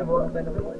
Yeah, well, I've been a bit late.